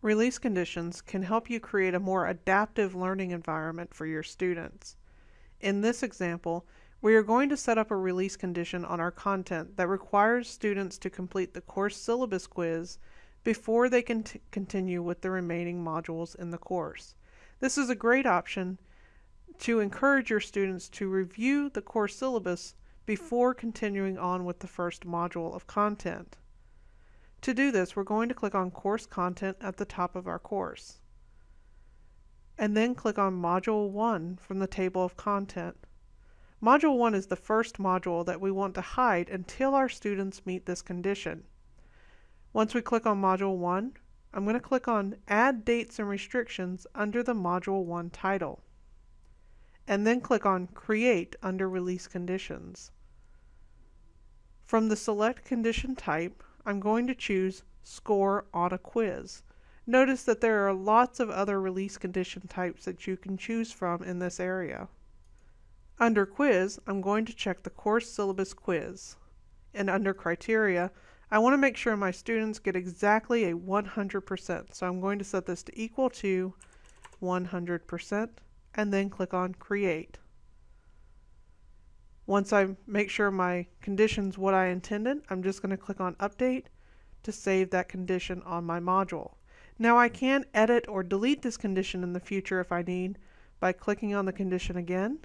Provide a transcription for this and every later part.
Release conditions can help you create a more adaptive learning environment for your students. In this example, we are going to set up a release condition on our content that requires students to complete the course syllabus quiz before they can continue with the remaining modules in the course. This is a great option to encourage your students to review the course syllabus before continuing on with the first module of content. To do this, we're going to click on Course Content at the top of our course. And then click on Module 1 from the table of content. Module 1 is the first module that we want to hide until our students meet this condition. Once we click on Module 1, I'm going to click on Add Dates and Restrictions under the Module 1 title. And then click on Create under Release Conditions. From the Select Condition type, I'm going to choose Score on a Quiz. Notice that there are lots of other release condition types that you can choose from in this area. Under Quiz, I'm going to check the Course Syllabus Quiz. And under Criteria, I want to make sure my students get exactly a 100%. So I'm going to set this to equal to 100% and then click on Create. Once I make sure my condition's what I intended, I'm just going to click on Update to save that condition on my module. Now I can edit or delete this condition in the future if I need by clicking on the condition again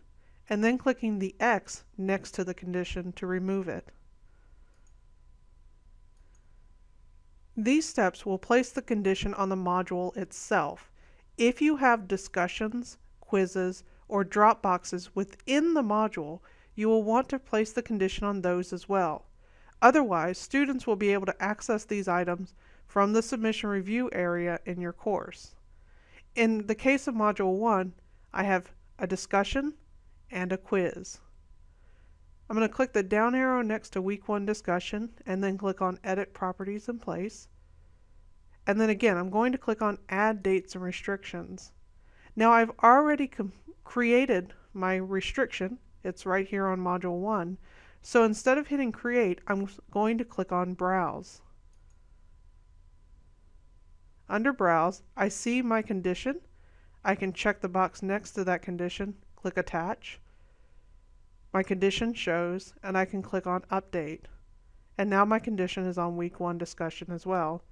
and then clicking the X next to the condition to remove it. These steps will place the condition on the module itself. If you have discussions, quizzes, or drop boxes within the module, you will want to place the condition on those as well. Otherwise, students will be able to access these items from the submission review area in your course. In the case of Module 1, I have a discussion and a quiz. I'm going to click the down arrow next to Week 1 discussion and then click on Edit Properties in Place. And then again, I'm going to click on Add Dates and Restrictions. Now I've already created my restriction it's right here on Module 1. So instead of hitting Create, I'm going to click on Browse. Under Browse, I see my condition. I can check the box next to that condition, click Attach. My condition shows, and I can click on Update. And now my condition is on Week 1 discussion as well.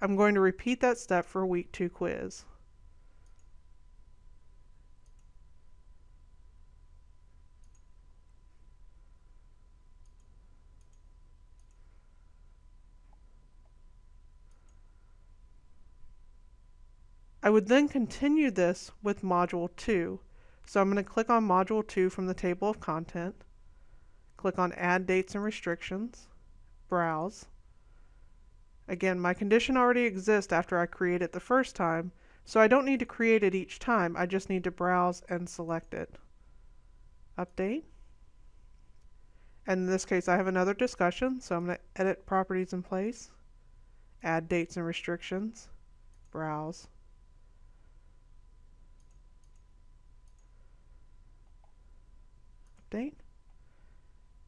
I'm going to repeat that step for Week 2 quiz. I would then continue this with Module 2. So I'm going to click on Module 2 from the table of content, click on Add Dates and Restrictions, Browse. Again, my condition already exists after I create it the first time, so I don't need to create it each time, I just need to browse and select it. Update. And in this case, I have another discussion, so I'm going to edit properties in place, add dates and restrictions, browse. Update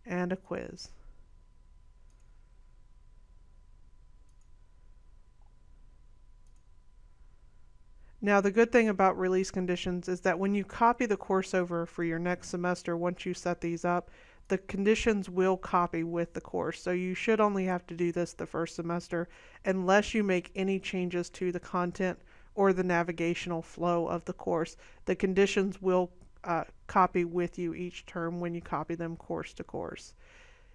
and a quiz. Now the good thing about release conditions is that when you copy the course over for your next semester, once you set these up, the conditions will copy with the course. So you should only have to do this the first semester unless you make any changes to the content or the navigational flow of the course. The conditions will uh, copy with you each term when you copy them course to course.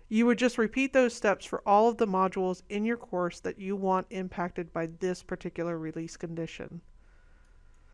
You would just repeat those steps for all of the modules in your course that you want impacted by this particular release condition.